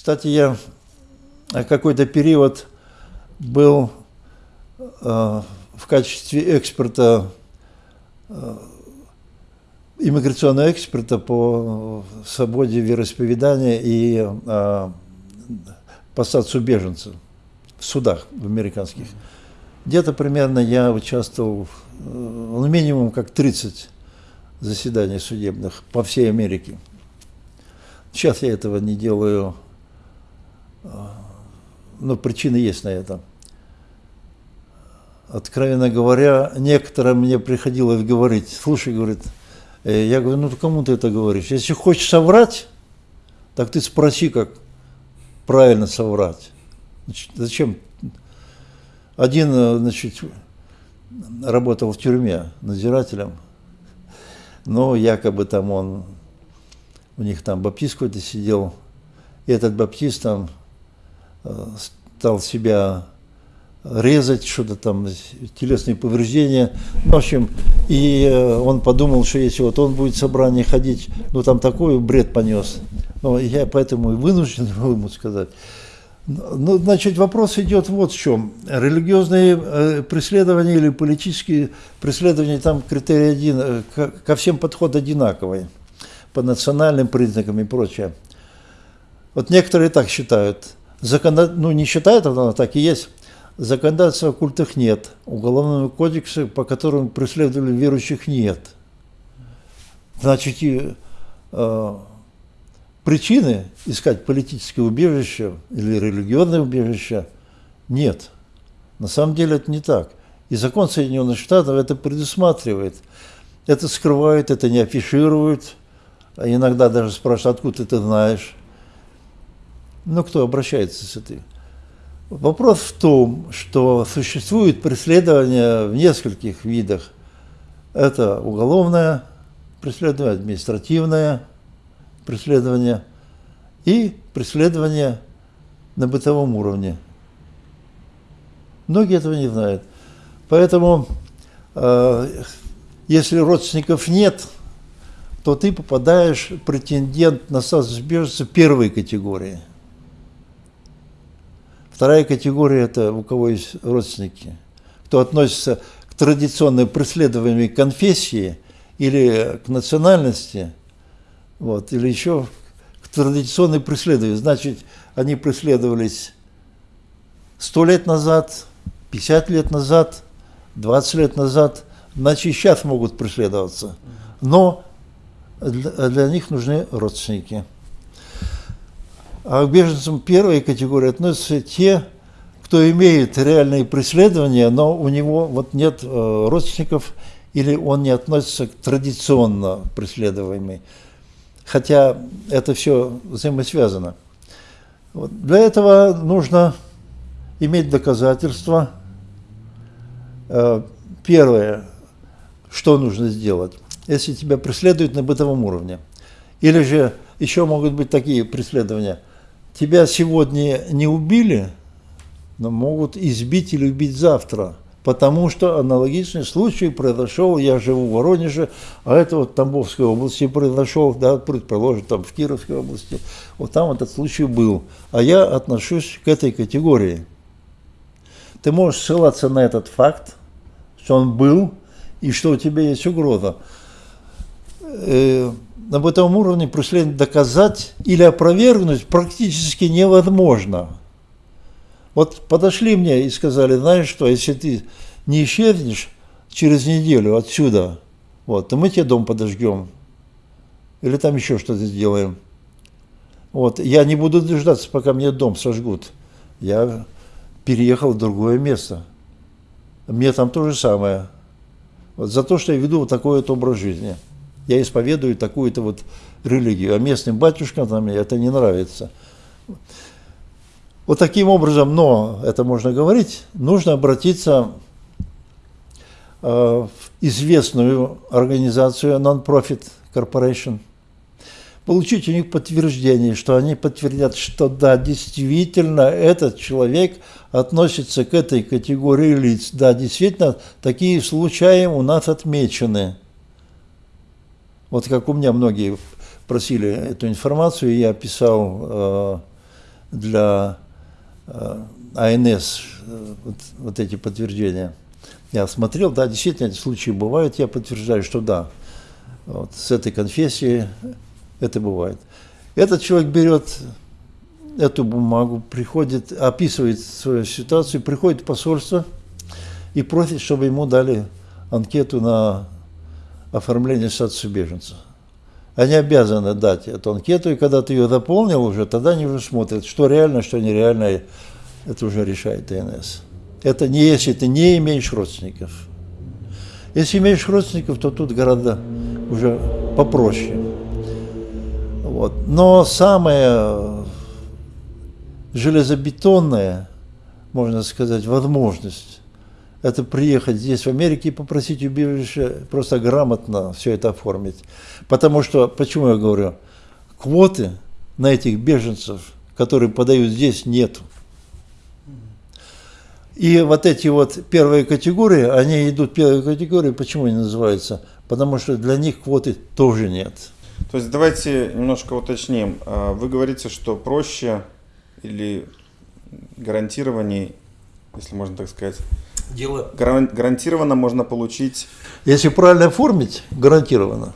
Кстати, я какой-то период был э, в качестве эксперта, э, иммиграционного эксперта по свободе вероисповедания и э, по статусу беженцев в судах в американских. Где-то примерно я участвовал, ну, минимум как 30 заседаний судебных по всей Америке. Сейчас я этого не делаю, но причины есть на это. Откровенно говоря, некоторым мне приходилось говорить, слушай, говорит, э, я говорю, ну кому ты это говоришь? Если хочешь соврать, так ты спроси, как правильно соврать. Значит, зачем? Один, э, значит, работал в тюрьме надзирателем, но якобы там он, у них там баптист какой-то сидел, и этот баптист там стал себя резать, что-то там, телесные повреждения. В общем, и э, он подумал, что если вот он будет в собрание ходить, ну там такой бред понес. Ну, я поэтому и вынужден ему сказать. Ну, значит, вопрос идет вот в чем. Религиозные э, преследования или политические преследования, там критерий один, э, ко всем подход одинаковый, по национальным признакам и прочее. Вот некоторые так считают. Законо... Ну, не считают, но так и есть Законодательства о культах нет, уголовного кодекса, по которому преследовали верующих, нет. Значит, и, э, причины искать политическое убежище или религиозное убежище нет. На самом деле это не так. И закон Соединенных Штатов это предусматривает. Это скрывают, это не афишируют. А иногда даже спрашивают, откуда ты знаешь. Ну, кто обращается с этой Вопрос в том, что существует преследование в нескольких видах. Это уголовное преследование, административное преследование и преследование на бытовом уровне. Многие этого не знают. Поэтому, э, если родственников нет, то ты попадаешь претендент на статус беженца первой категории – Вторая категория – это у кого есть родственники, кто относится к традиционной преследуемой конфессии или к национальности, вот, или еще к традиционной преследованию. Значит, они преследовались сто лет назад, 50 лет назад, 20 лет назад, значит, сейчас могут преследоваться. Но для, для них нужны родственники. А к беженцам первой категории относятся те, кто имеет реальные преследования, но у него вот нет э, родственников или он не относится к традиционно преследуемой. Хотя это все взаимосвязано. Для этого нужно иметь доказательства. Э, первое, что нужно сделать, если тебя преследуют на бытовом уровне. Или же еще могут быть такие преследования – тебя сегодня не убили, но могут избить или убить завтра. Потому что аналогичный случай произошел, я живу в Воронеже, а это вот в Тамбовской области произошел, да, предположим, там в Кировской области, вот там этот случай был. А я отношусь к этой категории. Ты можешь ссылаться на этот факт, что он был, и что у тебя есть угроза. На бытовом уровне преследование доказать или опровергнуть практически невозможно. Вот подошли мне и сказали, знаешь что, если ты не исчезнешь через неделю отсюда, вот, то мы тебе дом подожгем. Или там еще что-то сделаем. Вот, я не буду дождаться, пока мне дом сожгут. Я переехал в другое место. Мне там то же самое. Вот за то, что я веду вот такой вот образ жизни я исповедую такую-то вот религию, а местным батюшкам там это не нравится. Вот таким образом, но это можно говорить, нужно обратиться э, в известную организацию Non-Profit Corporation, получить у них подтверждение, что они подтвердят, что да, действительно, этот человек относится к этой категории лиц. Да, действительно, такие случаи у нас отмечены. Вот как у меня многие просили эту информацию, я писал э, для э, АНС э, вот, вот эти подтверждения. Я смотрел, да, действительно эти случаи бывают, я подтверждаю, что да, вот, с этой конфессией это бывает. Этот человек берет эту бумагу, приходит, описывает свою ситуацию, приходит в посольство и просит, чтобы ему дали анкету на оформление статуса беженца. Они обязаны дать эту анкету, и когда ты ее заполнил уже, тогда они уже смотрят, что реально, что нереально, это уже решает ТНС. Это не если ты не имеешь родственников. Если имеешь родственников, то тут гораздо уже попроще. Вот. Но самое железобетонное, можно сказать, возможность, это приехать здесь, в Америке, и попросить убежище, просто грамотно все это оформить. Потому что, почему я говорю, квоты на этих беженцев, которые подают здесь, нету. И вот эти вот первые категории, они идут первые категории, почему они называются? Потому что для них квоты тоже нет. То есть давайте немножко уточним. А, вы говорите, что проще или гарантированнее, если можно так сказать, Дело... гарантированно можно получить... Если правильно оформить, гарантированно.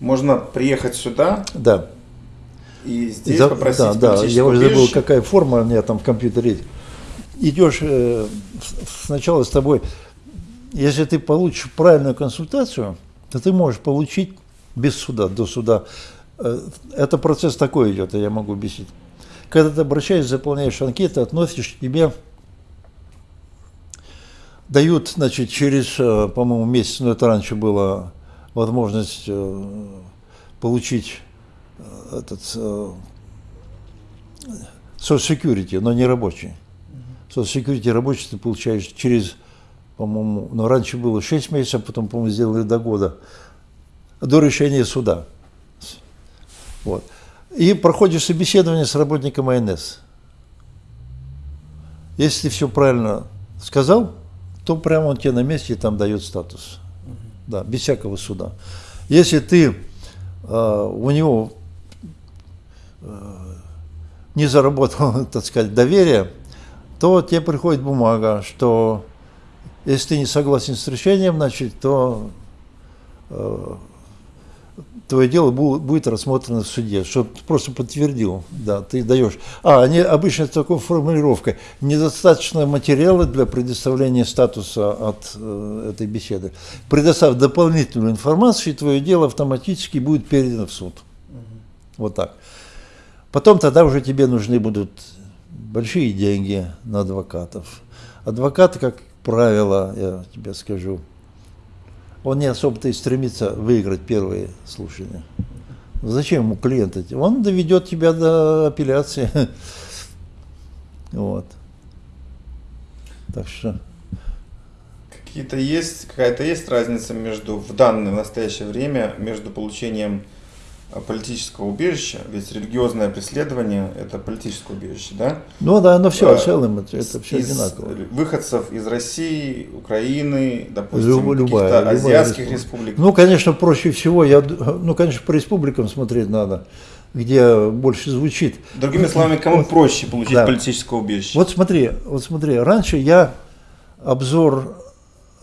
Можно приехать сюда, да. И здесь За, попросить Да, да, я уже забыл, какая форма у меня там в компьютере есть. Идешь э, сначала с тобой, если ты получишь правильную консультацию, то ты можешь получить без суда, до суда. Э, это процесс такой идет, я могу объяснить. Когда ты обращаешься, заполняешь анкеты, относишь, тебе дают, значит, через, э, по-моему, месяц, но это раньше была возможность э, получить этот uh, Social Security, но не рабочий. Social Security рабочий ты получаешь через, по-моему, но ну, раньше было 6 месяцев, потом, по-моему, сделали до года, до решения суда. Вот. И проходишь собеседование с работником АНС. Если все правильно сказал, то прямо он тебе на месте там дает статус. Да, без всякого суда. Если ты э, у него Э, не заработал, так сказать, доверие, то тебе приходит бумага, что если ты не согласен с решением, значит, то э, твое дело будет рассмотрено в суде, что ты просто подтвердил, да, ты даешь. А, они обычно с такой формулировкой, недостаточно материала для предоставления статуса от э, этой беседы. Предоставь дополнительную информацию, и твое дело автоматически будет передано в суд. Вот так. Потом тогда уже тебе нужны будут большие деньги на адвокатов. Адвокат, как правило, я тебе скажу, он не особо-то и стремится выиграть первые слушания. Зачем ему клиент? Он доведет тебя до апелляции. Вот. Так что... Какие-то есть, какая-то есть разница между в данное в настоящее время между получением политического убежища, ведь религиозное преследование – это политическое убежище, да? Ну да, но все, в целом это, это все из одинаково. Выходцев из России, Украины, допустим, каких-то азиатских республик. Ну, конечно, проще всего, я, ну, конечно, по республикам смотреть надо, где больше звучит. Другими словами, кому вот, проще получить да. политическое убежище? Вот смотри, вот смотри, раньше я обзор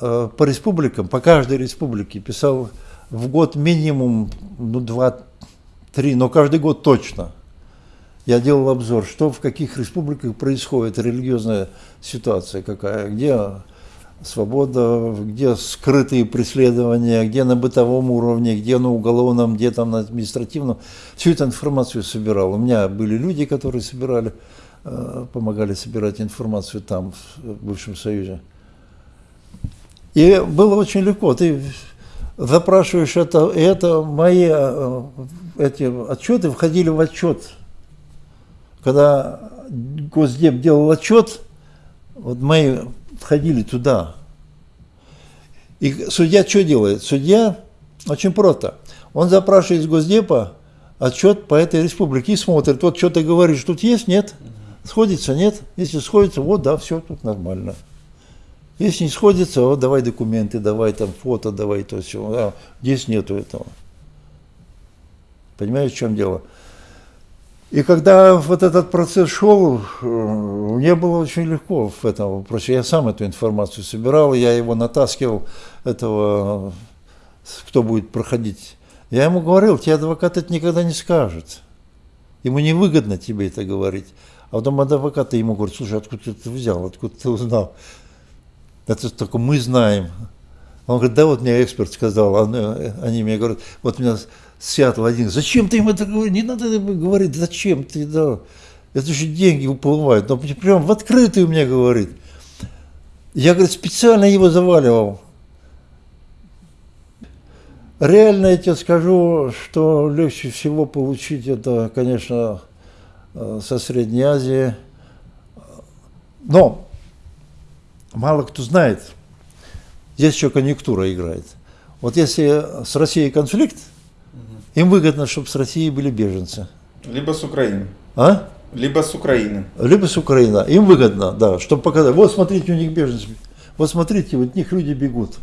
э, по республикам, по каждой республике писал в год минимум ну, два три, но каждый год точно. Я делал обзор, что в каких республиках происходит, религиозная ситуация какая, где свобода, где скрытые преследования, где на бытовом уровне, где на уголовном, где там на административном. Всю эту информацию собирал. У меня были люди, которые собирали, э, помогали собирать информацию там, в бывшем Союзе. И было очень легко. Ты запрашиваешь это, это мои э, эти отчеты входили в отчет. Когда Госдеп делал отчет, вот мои входили туда. И судья что делает? Судья очень просто. Он запрашивает из Госдепа отчет по этой республике и смотрит, вот что ты говоришь, тут есть, нет? Сходится, нет? Если сходится, вот, да, все, тут нормально. Если не сходится, вот давай документы, давай там фото, давай то все. А, здесь нету этого. Понимаете, в чем дело? И когда вот этот процесс шел, э, мне было очень легко в этом вопросе. Я сам эту информацию собирал, я его натаскивал, этого, кто будет проходить. Я ему говорил, тебе адвокат это никогда не скажет. Ему невыгодно тебе это говорить. А потом адвокат ему говорит, слушай, откуда ты это взял, откуда ты узнал? Это только мы знаем. Он говорит, да вот мне эксперт сказал, они мне говорят, вот меня Сиатл один, зачем ты им это говоришь? Не надо говорить, зачем ты, да. Это же деньги уплывают. Но прям в открытую мне говорит. Я, говорит, специально его заваливал. Реально я тебе скажу, что легче всего получить это, конечно, э, со Средней Азии. Но мало кто знает, здесь еще конъюнктура играет. Вот если с Россией конфликт, им выгодно, чтобы с России были беженцы. Либо с Украины. А? Либо с Украины. Либо с Украины. Им выгодно, да, чтобы показать. Вот смотрите, у них беженцы. Вот смотрите, вот них люди бегут.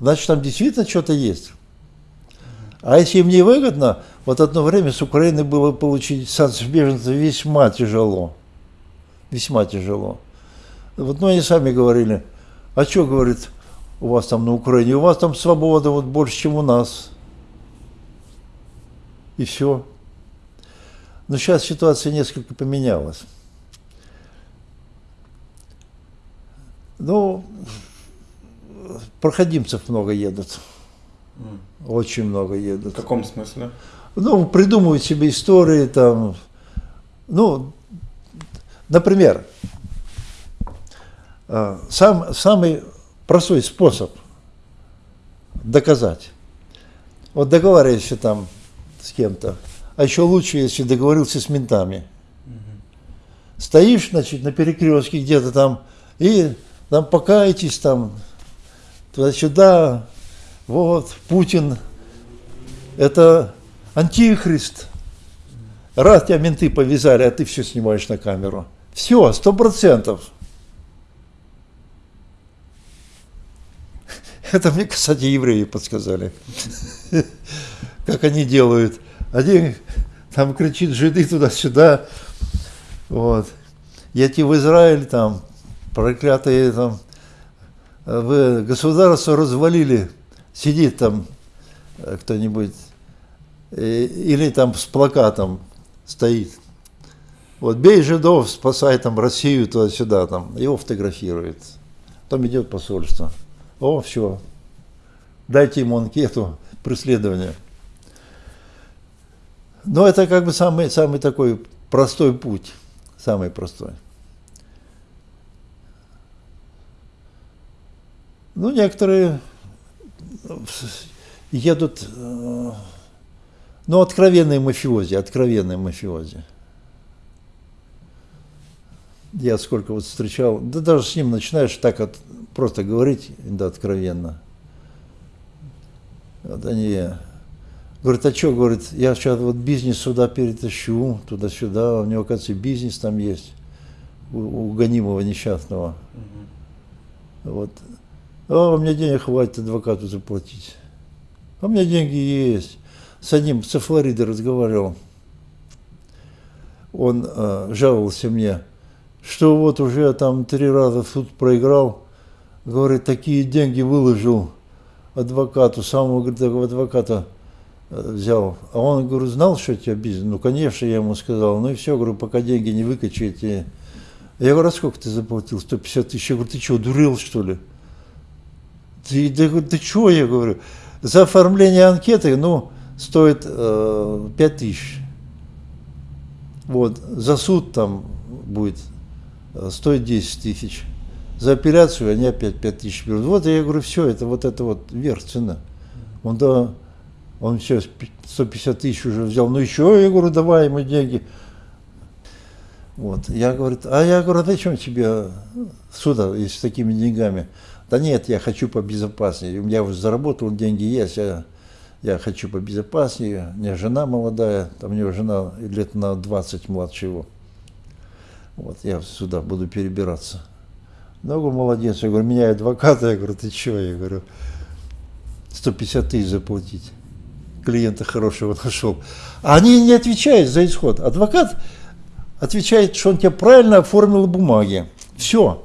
Значит, там действительно что-то есть. А если им не выгодно, вот одно время с Украины было получить статус беженца весьма тяжело. Весьма тяжело. Вот, ну, они сами говорили, а что, говорит, у вас там на Украине, у вас там свобода вот больше, чем у нас и все. Но сейчас ситуация несколько поменялась. Ну, проходимцев много едут. Очень много едут. В каком смысле? Ну, придумывают себе истории там. Ну, например, сам, самый простой способ доказать. Вот договариваешься там с кем-то. А еще лучше, если договорился с ментами. Стоишь, значит, на перекрестке где-то там, и там покаетесь там, туда-сюда, вот, Путин, это антихрист. Раз тебя менты повязали, а ты все снимаешь на камеру. Все, сто процентов. Это мне, кстати, евреи подсказали как они делают. Один там кричит жиды туда-сюда. Вот. Едьте в Израиль, там, проклятые там, вы государство развалили, сидит там э, кто-нибудь, или там с плакатом стоит. Вот бей жидов, спасай там Россию туда-сюда, там, его фотографирует. Там идет посольство. О, все. Дайте ему анкету преследования. Но это как бы самый, самый такой простой путь, самый простой. Ну, некоторые едут, э, ну, откровенные мафиози, откровенные мафиози. Я сколько вот встречал, да даже с ним начинаешь так от, просто говорить, да, откровенно. Вот они Говорит, а что, говорит, я сейчас вот бизнес сюда перетащу, туда-сюда, у него, оказывается, бизнес там есть, у, у гонимого несчастного. Угу. Вот. А у меня денег хватит адвокату заплатить. А у меня деньги есть. С одним со Флориды разговаривал. Он э, жаловался мне, что вот уже там три раза в суд проиграл. Говорит, такие деньги выложил адвокату, самого говорит, адвоката взял. А он, говорю, знал, что у тебя бизнес? Ну, конечно, я ему сказал. Ну и все, говорю, пока деньги не выкачаете. Я говорю, а сколько ты заплатил? 150 тысяч. Я говорю, ты что, дурел, что ли? Ты, ты, ты что, я говорю? За оформление анкеты, ну, стоит э, 5 тысяч. Вот, за суд там будет э, стоит 10 тысяч. За апелляцию они опять 5 тысяч берут. Вот я говорю, все, это вот это вот верх цена. Он да, он сейчас 150 тысяч уже взял. Ну еще, я говорю, давай ему деньги. Вот. Я говорю, а я говорю, зачем тебе сюда, с такими деньгами? Да нет, я хочу побезопаснее. У меня уже заработал, деньги есть, я, я хочу побезопаснее. У меня жена молодая, там у него жена лет на 20 младше его. Вот, я сюда буду перебираться. Говорю, молодец. Я говорю, меня адвоката. Я говорю, ты чего? Я говорю, 150 тысяч заплатить. клиента хорошего нашел. А они не отвечают за исход. Адвокат отвечает, что он тебе правильно оформил бумаги. Все.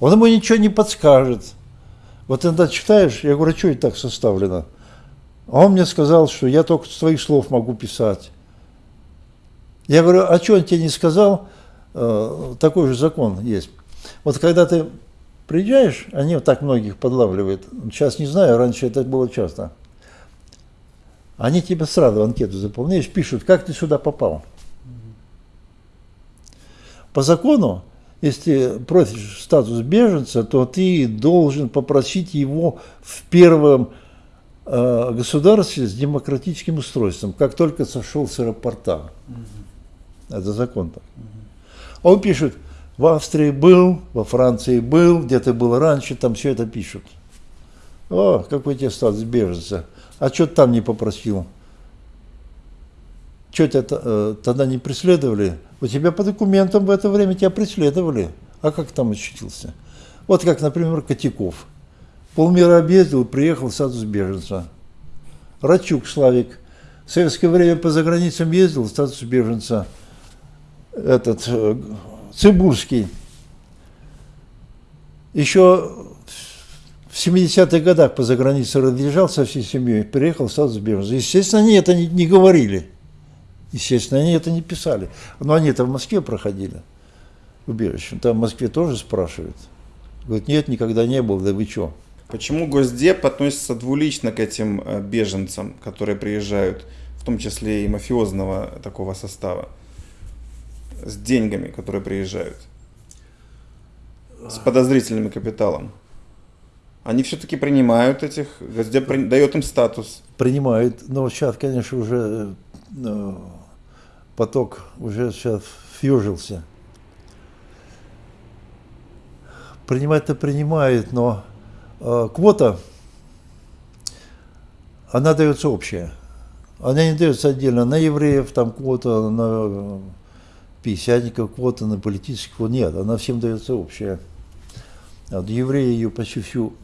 Он ему ничего не подскажет. Вот иногда читаешь, я говорю, а что это так составлено? А он мне сказал, что я только с твоих слов могу писать. Я говорю, а что он тебе не сказал? Э, такой же закон есть. Вот когда ты приезжаешь, они вот так многих подлавливают. Сейчас не знаю, раньше это было часто. Они тебе сразу анкету заполняешь, пишут, как ты сюда попал. По закону, если просишь статус беженца, то ты должен попросить его в первом э, государстве с демократическим устройством, как только сошел с аэропорта. Угу. Это закон так. Угу. Он пишет, в Австрии был, во Франции был, где-то был раньше, там все это пишут. О, какой тебе статус беженца. А что ты там не попросил? Что тебя э, тогда не преследовали? У тебя по документам в это время тебя преследовали. А как там очутился? Вот как, например, Котяков. Полмира объездил, приехал в статус беженца. Рачук Славик. В советское время по заграницам ездил статус беженца. Этот э, Цибурский. Еще в 70-х годах по загранице разъезжал со всей семьей, приехал статус беженца. Естественно, они это не, не говорили. Естественно, они это не писали. Но они это в Москве проходили, убежище. Там в Москве тоже спрашивают. Говорят, нет, никогда не был, да вы что? Почему Госдеп относится двулично к этим э, беженцам, которые приезжают, в том числе и мафиозного такого состава, с деньгами, которые приезжают, с подозрительным капиталом? Они все-таки принимают этих, Госдеп дает им статус. Принимают, но сейчас, конечно, уже э, поток уже сейчас фьюжился. Принимать-то принимает, но э, квота, она дается общая. Она не дается отдельно на евреев, там квота, на пятидесятников квота, на политических, нет, она всем дается общая. Вот евреи ее почти всю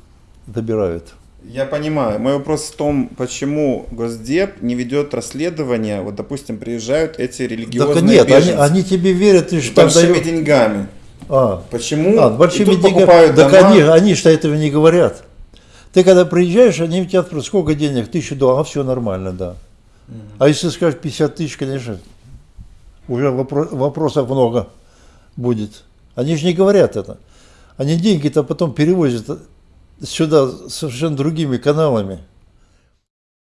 добирают. Я понимаю. Мой вопрос в том, почему Госдеп не ведет расследование, вот, допустим, приезжают эти религиозные так нет, беженцы. Они, они тебе верят, и что большими дают... деньгами. А. Почему? А, большими деньгами. Так дома... они, они что этого не говорят. Ты когда приезжаешь, они тебя спрашивают, сколько денег? Тысячу долларов, а все нормально, да. А если скажешь 50 тысяч, конечно, уже вопрос, вопросов много будет. Они же не говорят это. Они деньги-то потом перевозят сюда совершенно другими каналами.